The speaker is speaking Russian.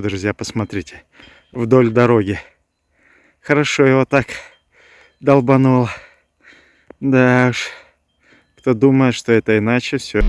Друзья, посмотрите, вдоль дороги. Хорошо его так долбануло. Да уж, кто думает, что это иначе, все.